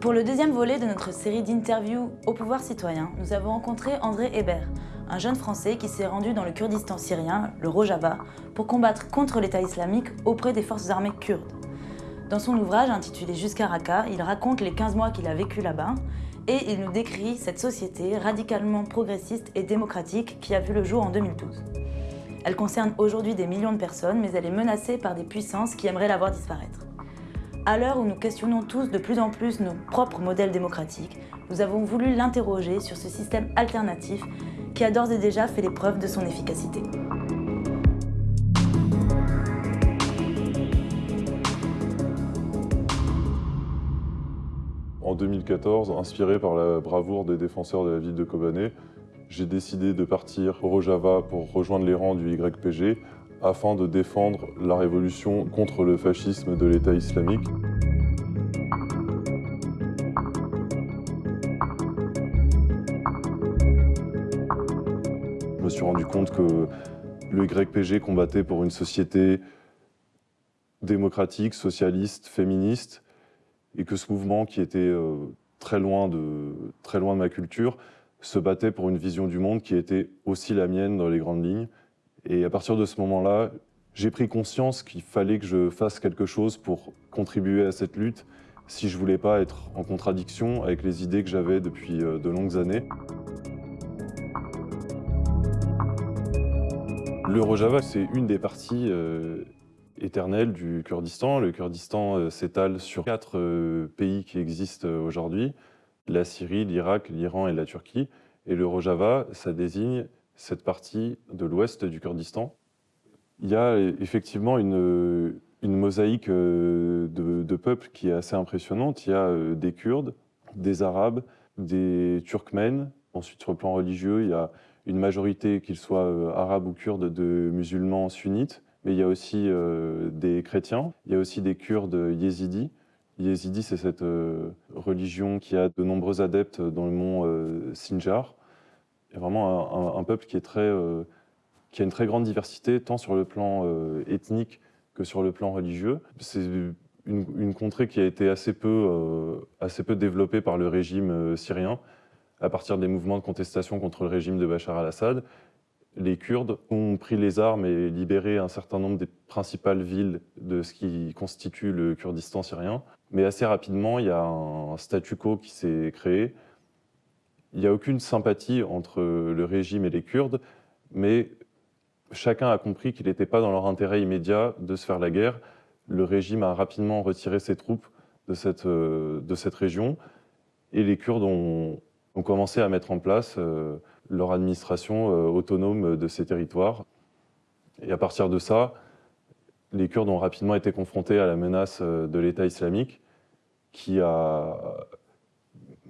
Pour le deuxième volet de notre série d'interviews au pouvoir citoyen, nous avons rencontré André Hébert, un jeune Français qui s'est rendu dans le Kurdistan syrien, le Rojava, pour combattre contre l'État islamique auprès des forces armées kurdes. Dans son ouvrage intitulé Jusqu'à Raqqa, il raconte les 15 mois qu'il a vécu là-bas et il nous décrit cette société radicalement progressiste et démocratique qui a vu le jour en 2012. Elle concerne aujourd'hui des millions de personnes, mais elle est menacée par des puissances qui aimeraient la voir disparaître. À l'heure où nous questionnons tous de plus en plus nos propres modèles démocratiques, nous avons voulu l'interroger sur ce système alternatif qui a d'ores et déjà fait les preuves de son efficacité. En 2014, inspiré par la bravoure des défenseurs de la ville de Kobané, j'ai décidé de partir au Rojava pour rejoindre les rangs du YPG afin de défendre la révolution contre le fascisme de l'État islamique. Je me suis rendu compte que le YPG combattait pour une société démocratique, socialiste, féministe, et que ce mouvement qui était euh, très, loin de, très loin de ma culture se battait pour une vision du monde qui était aussi la mienne dans les grandes lignes. Et à partir de ce moment-là, j'ai pris conscience qu'il fallait que je fasse quelque chose pour contribuer à cette lutte si je voulais pas être en contradiction avec les idées que j'avais depuis euh, de longues années. Le Rojava, c'est une des parties euh, éternelles du Kurdistan. Le Kurdistan euh, s'étale sur quatre pays qui existent aujourd'hui, la Syrie, l'Irak, l'Iran et la Turquie. Et le Rojava, ça désigne cette partie de l'ouest du Kurdistan. Il y a effectivement une, mosaïque euh, de, peuples qui est assez impressionnante. Il y a euh, des Kurdes, des Arabes, des Turkmènes. Ensuite, sur le plan religieux, il y a une majorité, qu'ils soient euh, arabes ou kurdes, de musulmans sunnites. Mais il y a aussi des chrétiens. Il y a aussi des Kurdes yézidis. Yézidis, c'est cette religion qui a de nombreux adeptes dans le mont Sinjar. A vraiment un, peuple est euh, qui a une très grande diversité, tant sur le plan euh, ethnique que sur le plan religieux. C'est une, contrée qui a été assez peu, euh, assez peu développée par le régime syrien, à partir des mouvements de contestation contre le régime de Bachar al-Assad. Les Kurdes ont pris les armes et libéré un certain nombre des principales villes de ce qui constitue le Kurdistan syrien. Mais assez rapidement, il y a un statu quo qui s'est créé, il n'y a aucune sympathie entre le régime et les Kurdes, mais chacun a compris qu'il n'était pas dans leur intérêt immédiat de se faire la guerre. Le régime a rapidement retiré ses troupes de cette, euh, de cette région et les Kurdes ont, ont, commencé à mettre en place euh, leur administration euh, autonome de ces territoires. Et à partir de ça, les Kurdes ont rapidement été confrontés à la menace de l'État islamique qui a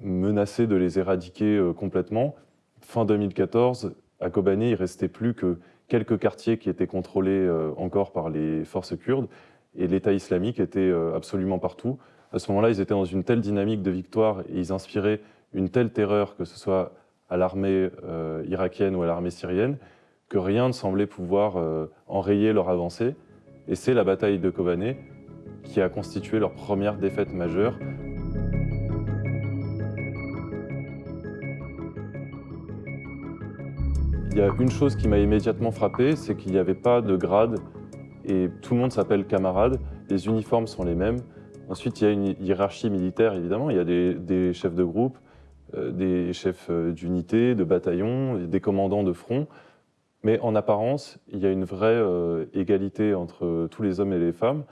menacé de les éradiquer euh, complètement. Fin 2014, à Kobané, il restait plus que quelques quartiers qui étaient contrôlés euh, encore par les forces kurdes, et l'État islamique était euh, absolument partout. À ce moment-là, ils étaient dans une telle dynamique de victoire et ils inspiraient une telle terreur, que ce soit à l'armée irakienne ou à l'armée syrienne, que rien ne semblait pouvoir enrayer leur avancée. Et c'est la bataille de Kobané qui a constitué leur première défaite majeure. Il y a une chose qui m'a immédiatement frappé, c'est qu'il n'y avait pas de grade et tout le monde s'appelle camarade. Les uniformes sont les mêmes. Ensuite, il y a une hiérarchie militaire, évidemment. Il y a des, chefs de groupe, euh, des chefs euh, d'unité, de bataillon, des commandants de front. Mais en apparence, il y a une vraie euh, égalité entre tous les hommes et les femmes.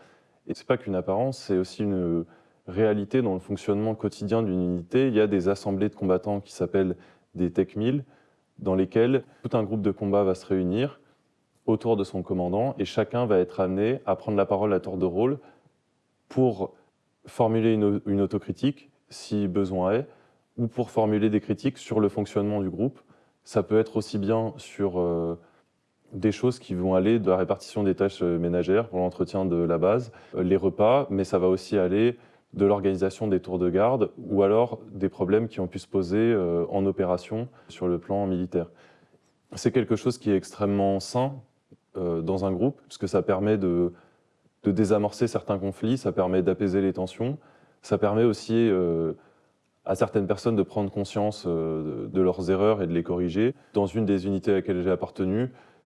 Et ce n'est pas qu'une apparence, c'est aussi une réalité dans le fonctionnement quotidien d'une unité. Il y a des assemblées de combattants qui s'appellent des Tech 1000, dans lesquels tout un groupe de combat va se réunir autour de son commandant et chacun va être amené à prendre la parole à tour de rôle pour formuler une, autocritique, si besoin est, ou pour formuler des critiques sur le fonctionnement du groupe. Ça peut être aussi bien sur euh, des choses qui vont aller de la répartition des tâches euh, ménagères pour l'entretien de la base, euh, les repas, mais ça va aussi aller de l'organisation des tours de garde ou alors des problèmes qui ont pu se poser euh, en opération sur le plan militaire. C'est quelque chose qui est extrêmement sain euh, dans un groupe, puisque ça permet de, désamorcer certains conflits, ça permet d'apaiser les tensions, ça permet aussi euh, à certaines personnes de prendre conscience de leurs erreurs et de les corriger. Dans une des unités à laquelle j'ai appartenu,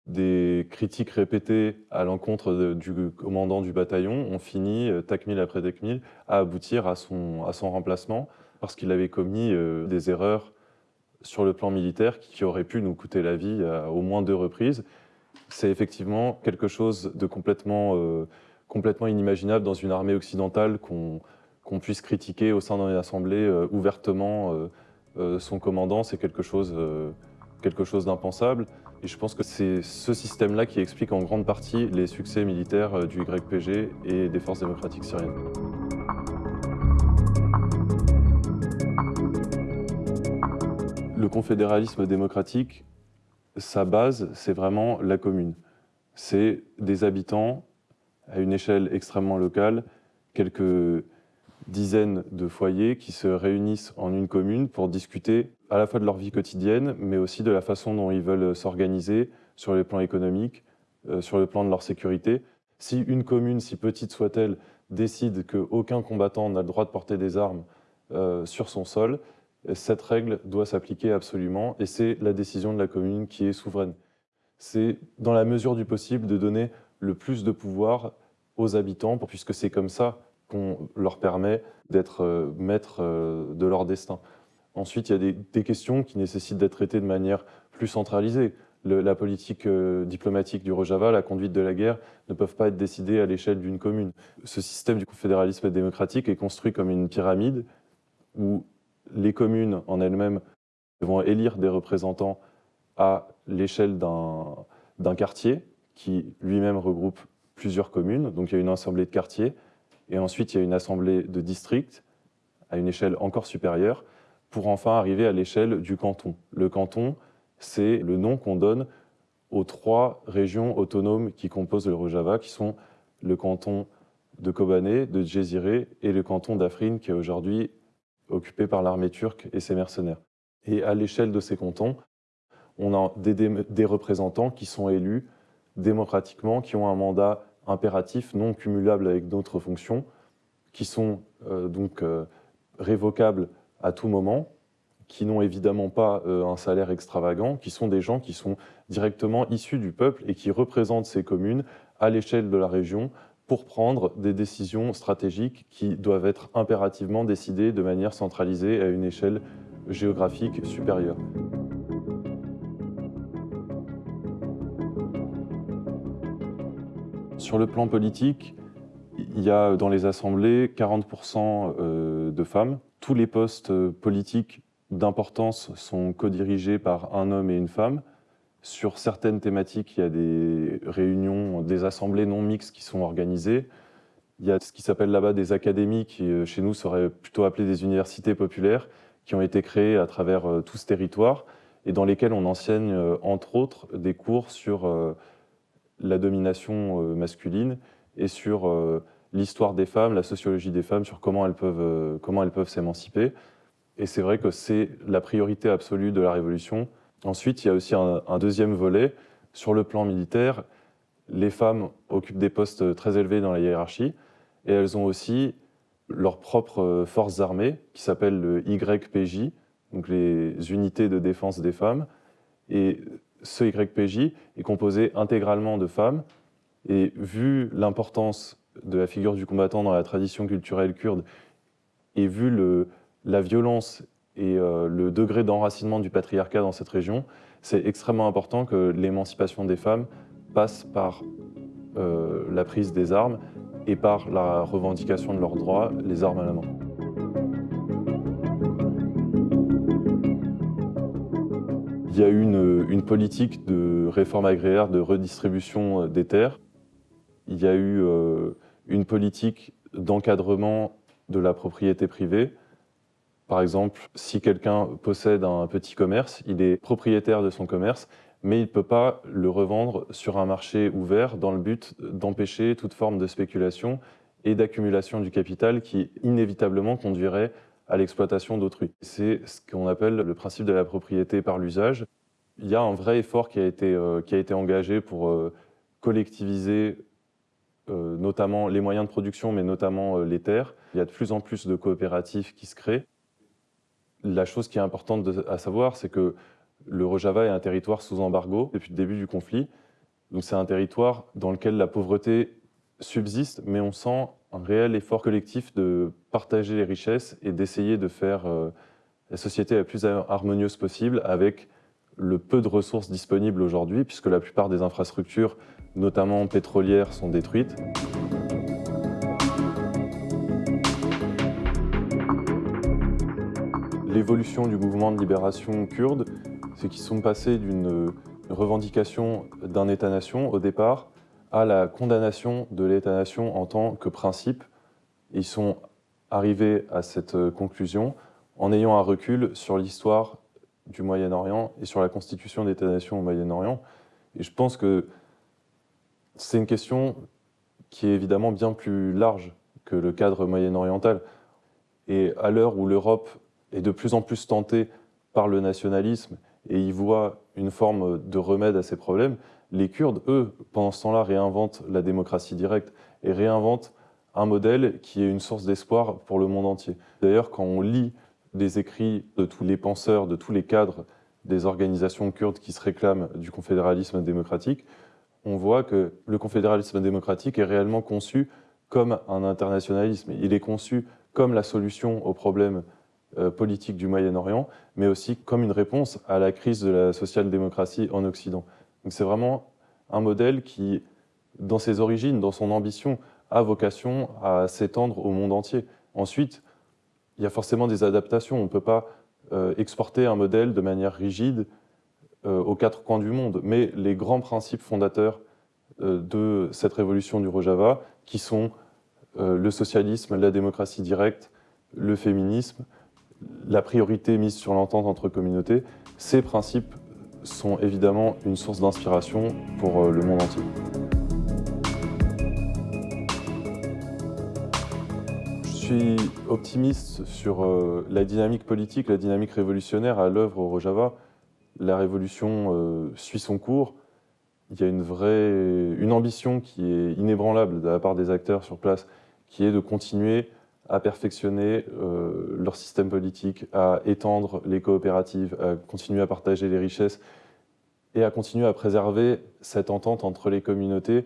des critiques répétées à l'encontre du commandant du bataillon ont fini, TACMIL après TACMIL, à aboutir à son, remplacement parce qu'il avait commis des erreurs sur le plan militaire qui auraient pu nous coûter la vie à au moins deux reprises. C'est effectivement quelque chose de complètement, complètement inimaginable dans une armée occidentale qu'on puisse critiquer au sein d'une assemblée ouvertement son commandant. C'est quelque chose, quelque chose d'impensable. Et je pense que c'est ce système-là qui explique en grande partie les succès militaires euh, du YPG et des forces démocratiques syriennes. Le confédéralisme démocratique, sa base, c'est vraiment la commune. C'est des habitants à une échelle extrêmement locale, quelques dizaines de foyers qui se réunissent en une commune pour discuter à la fois de leur vie quotidienne, mais aussi de la façon dont ils veulent s'organiser sur les plans économiques, euh, sur le plan de leur sécurité. Si une commune, si petite soit-elle, décide qu'aucun combattant n'a le droit de porter des armes euh, sur son sol, cette règle doit s'appliquer absolument et c'est la décision de la commune qui est souveraine. C'est dans la mesure du possible de donner le plus de pouvoir aux habitants, puisque c'est comme ça qu'on leur permet d'être euh, maîtres euh, de leur destin. Ensuite, il y a des, questions qui nécessitent d'être traitées de manière plus centralisée. la politique euh, diplomatique du Rojava, la conduite de la guerre, ne peuvent pas être décidées à l'échelle d'une commune. Ce système du fédéralisme démocratique est construit comme une pyramide où les communes en elles-mêmes vont élire des représentants à l'échelle d'un quartier qui lui-même regroupe plusieurs communes. Donc il y a une assemblée de quartiers et ensuite, il y a une assemblée de district à une échelle encore supérieure pour enfin arriver à l'échelle du canton. Le canton, c'est le nom qu'on donne aux trois régions autonomes qui composent le Rojava, qui sont le canton de Kobané, de Djeziré et le canton d'Afrin, qui est aujourd'hui occupé par l'armée turque et ses mercenaires. Et à l'échelle de ces cantons, on a des, représentants qui sont élus démocratiquement, qui ont un mandat impératifs non cumulables avec d'autres fonctions, qui sont euh, donc euh, révocables à tout moment, qui n'ont évidemment pas euh, un salaire extravagant, qui sont des gens qui sont directement issus du peuple et qui représentent ces communes à l'échelle de la région pour prendre des décisions stratégiques qui doivent être impérativement décidées de manière centralisée à une échelle géographique supérieure. Sur le plan politique, il y a dans les assemblées 40% euh, de femmes. Tous les postes politiques d'importance sont co-dirigés par un homme et une femme. Sur certaines thématiques, il y a des réunions, des assemblées non mixtes qui sont organisées. Il y a ce qui s'appelle là-bas des académies, qui euh, chez nous seraient plutôt appelées des universités populaires, qui ont été créées à travers euh, tout ce territoire et dans lesquelles on enseigne, entre autres, des cours sur la domination euh, masculine et sur euh, l'histoire des femmes, la sociologie des femmes, sur comment elles peuvent, euh, comment elles peuvent s'émanciper. Et c'est vrai que c'est la priorité absolue de la Révolution. Ensuite, il y a aussi un, deuxième volet. Sur le plan militaire, les femmes occupent des postes très élevés dans la hiérarchie et elles ont aussi leurs propres forces armées qui s'appellent le YPJ, donc les unités de défense des femmes. Et ce YPJ est composé intégralement de femmes. Et vu l'importance de la figure du combattant dans la tradition culturelle kurde, et vu la violence et euh, le degré d'enracinement du patriarcat dans cette région, c'est extrêmement important que l'émancipation des femmes passe par euh, la prise des armes et par la revendication de leurs droits, les armes à la main. Il y a eu une, politique de réforme agraire, de redistribution euh, des terres. Il y a eu euh, une politique d'encadrement de la propriété privée. Par exemple, si quelqu'un possède un petit commerce, il est propriétaire de son commerce, mais il ne peut pas le revendre sur un marché ouvert dans le but d'empêcher toute forme de spéculation et d'accumulation du capital qui inévitablement conduirait à l'exploitation d'autrui. C'est ce qu'on appelle le principe de la propriété par l'usage. Il y a un vrai effort qui a été, euh, qui a été engagé pour euh, collectiviser euh, notamment les moyens de production, mais notamment les terres. Il y a de plus en plus de coopératives qui se créent. La chose qui est importante à savoir, c'est que le Rojava est un territoire sous embargo depuis le début du conflit. Donc c'est un territoire dans lequel la pauvreté subsiste, mais on sent un réel effort collectif de partager les richesses et d'essayer de faire euh, la société la plus harmonieuse possible avec le peu de ressources disponibles aujourd'hui, puisque la plupart des infrastructures, notamment pétrolières, sont détruites. L'évolution du mouvement de libération kurde, c'est qu'ils sont passés d'une revendication d'un État-nation au départ à la condamnation de l'État-nation en tant que principe. Ils sont arrivés à cette conclusion en ayant un recul sur l'histoire du Moyen-Orient et sur la constitution d'État-nation au Moyen-Orient. Et je pense que c'est une question qui est évidemment bien plus large que le cadre moyen-oriental. Et à l'heure où l'Europe est de plus en plus tentée par le nationalisme et y voit une forme de remède à ces problèmes, les Kurdes, eux, pendant ce temps-là, réinventent la démocratie directe et réinventent un modèle qui est une source d'espoir pour le monde entier. D'ailleurs, quand on lit les écrits de tous les penseurs, de tous les cadres des organisations kurdes qui se réclament du confédéralisme démocratique, on voit que le confédéralisme démocratique est réellement conçu comme un internationalisme. Il est conçu comme la solution aux problèmes euh, politiques du Moyen-Orient, mais aussi comme une réponse à la crise de la social-démocratie en Occident. C'est vraiment un modèle qui, dans ses origines, dans son ambition, a vocation à s'étendre au monde entier. Ensuite, il y a forcément des adaptations. On ne peut pas euh, exporter un modèle de manière rigide euh, aux quatre coins du monde. Mais les grands principes fondateurs euh, de cette révolution du Rojava, qui sont le socialisme, la démocratie directe, le féminisme, la priorité mise sur l'entente entre communautés, ces principes sont évidemment une source d'inspiration pour le monde entier. Je suis optimiste sur euh, la dynamique politique, la dynamique révolutionnaire à l'œuvre au Rojava. La révolution euh, suit son cours. Il y a une vraie une ambition qui est inébranlable de la part des acteurs sur place, qui est de continuer à perfectionner euh, leur système politique, à étendre les coopératives, à continuer à partager les richesses et à continuer à préserver cette entente entre les communautés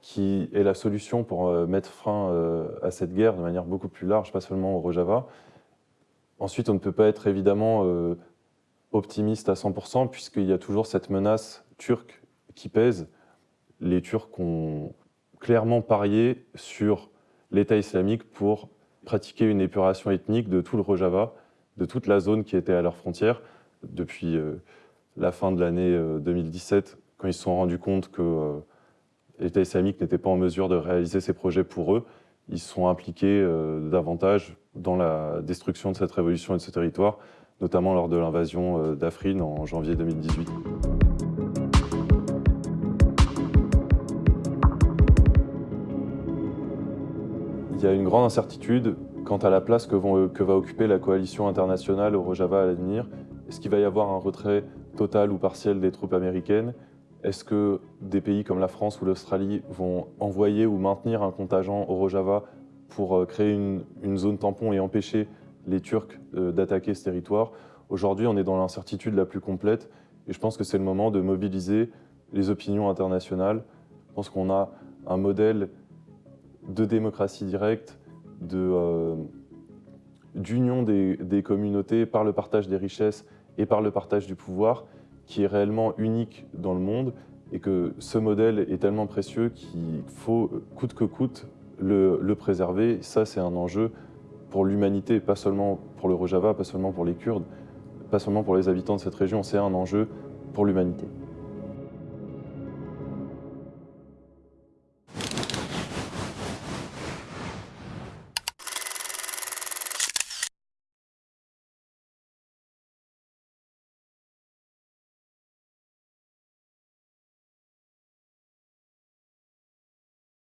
qui est la solution pour euh, mettre fin euh, à cette guerre de manière beaucoup plus large, pas seulement au Rojava. Ensuite, on ne peut pas être évidemment optimiste à 100%, puisqu'il y a toujours cette menace turque qui pèse. Les Turcs ont clairement parié sur l'État islamique pour pratiquer une épuration ethnique de tout le Rojava, de toute la zone qui était à leurs frontières, depuis la fin de l'année 2017, quand ils se sont rendus compte que l'État islamique n'était pas en mesure de réaliser ses projets pour eux, ils sont impliqués euh, davantage dans la destruction de cette révolution et de ce territoire, notamment lors de l'invasion euh, d'Afrin en janvier 2018. Il y a une grande incertitude quant à la place que, va occuper la coalition internationale au Rojava à l'avenir. Est-ce qu'il va y avoir un retrait total ou partiel des troupes américaines? Est-ce que des pays comme la France ou l'Australie vont envoyer ou maintenir un contingent au Rojava pour euh, créer une, zone tampon et empêcher les Turcs euh, d'attaquer ce territoire? Aujourd'hui, on est dans l'incertitude la plus complète et je pense que c'est le moment de mobiliser les opinions internationales. Je pense qu'on a un modèle de démocratie directe, euh, d'union des, des communautés par le partage des richesses et par le partage du pouvoir qui est réellement unique dans le monde et que ce modèle est tellement précieux qu'il faut, coûte que coûte, le, préserver. Ça, c'est un enjeu pour l'humanité, pas seulement pour le Rojava, pas seulement pour les Kurdes, pas seulement pour les habitants de cette région, c'est un enjeu pour l'humanité.